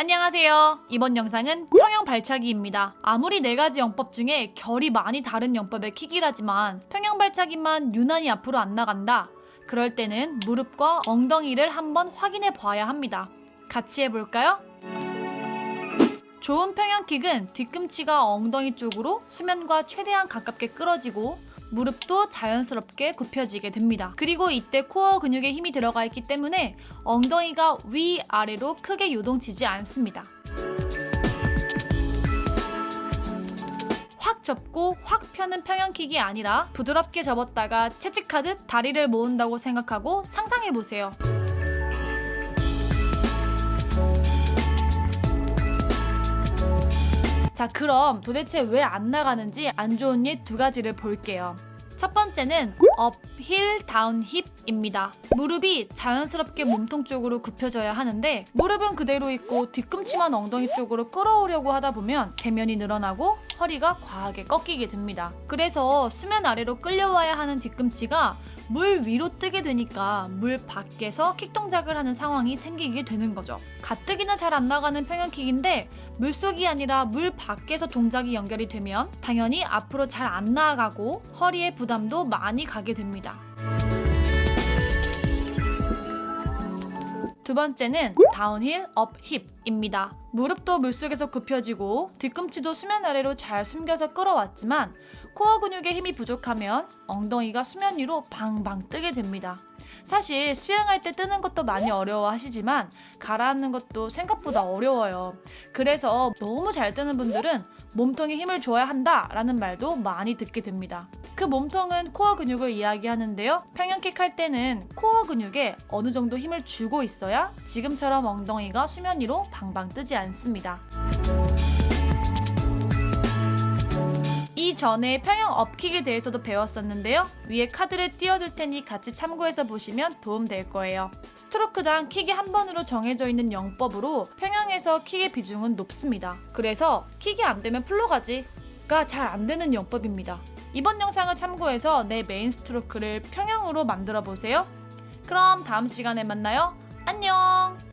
안녕하세요. 이번 영상은 평형 발차기입니다. 아무리 네 가지 영법 중에 결이 많이 다른 영법의 킥이라지만 평형 발차기만 유난히 앞으로 안 나간다. 그럴 때는 무릎과 엉덩이를 한번 확인해 봐야 합니다. 같이 해볼까요? 좋은 평형킥은 뒤꿈치가 엉덩이 쪽으로 수면과 최대한 가깝게 끌어지고 무릎도 자연스럽게 굽혀지게 됩니다. 그리고 이때 코어 근육에 힘이 들어가 있기 때문에 엉덩이가 위아래로 크게 요동치지 않습니다. 확 접고 확 펴는 평형킥이 아니라 부드럽게 접었다가 채찍하듯 다리를 모은다고 생각하고 상상해보세요. 자 그럼 도대체 왜 안 나가는지 안 좋은 예 두 가지를 볼게요. 첫 번째는 up, heel, down, hip입니다. 무릎이 자연스럽게 몸통 쪽으로 굽혀져야 하는데 무릎은 그대로 있고 뒤꿈치만 엉덩이 쪽으로 끌어오려고 하다 보면 대면이 늘어나고 허리가 과하게 꺾이게 됩니다. 그래서 수면 아래로 끌려와야 하는 뒤꿈치가 물 위로 뜨게 되니까 물 밖에서 킥 동작을 하는 상황이 생기게 되는 거죠. 가뜩이나 잘 안 나가는 평형킥인데 물속이 아니라 물 밖에서 동작이 연결이 되면 당연히 앞으로 잘 안 나아가고 허리에 부담도 많이 가게 됩니다. 두 번째는 down heel up hip입니다. 무릎도 물속에서 굽혀지고 뒤꿈치도 수면 아래로 잘 숨겨서 끌어왔지만 코어 근육에 힘이 부족하면 엉덩이가 수면 위로 방방 뜨게 됩니다. 사실 수영할 때 뜨는 것도 많이 어려워하시지만 가라앉는 것도 생각보다 어려워요. 그래서 너무 잘 뜨는 분들은 몸통에 힘을 줘야 한다 라는 말도 많이 듣게 됩니다. 그 몸통은 코어 근육을 이야기하는데요. 평형킥 할 때는 코어 근육에 어느 정도 힘을 주고 있어야 지금처럼 엉덩이가 수면 위로 방방 뜨지 않습니다. 전에 평형 up kick에 대해서도 배웠었는데요. 위에 카드를 띄워둘 테니 같이 참고해서 보시면 도움 될 거예요. 스트로크당 킥이 한 번으로 정해져 있는 영법으로 평형에서 킥의 비중은 높습니다. 그래서 킥이 안 되면 앞으로 가지가 잘 안 되는 영법입니다. 이번 영상을 참고해서 내 메인 스트로크를 평형으로 만들어 보세요. 그럼 다음 시간에 만나요. 안녕!